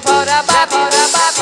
Step out.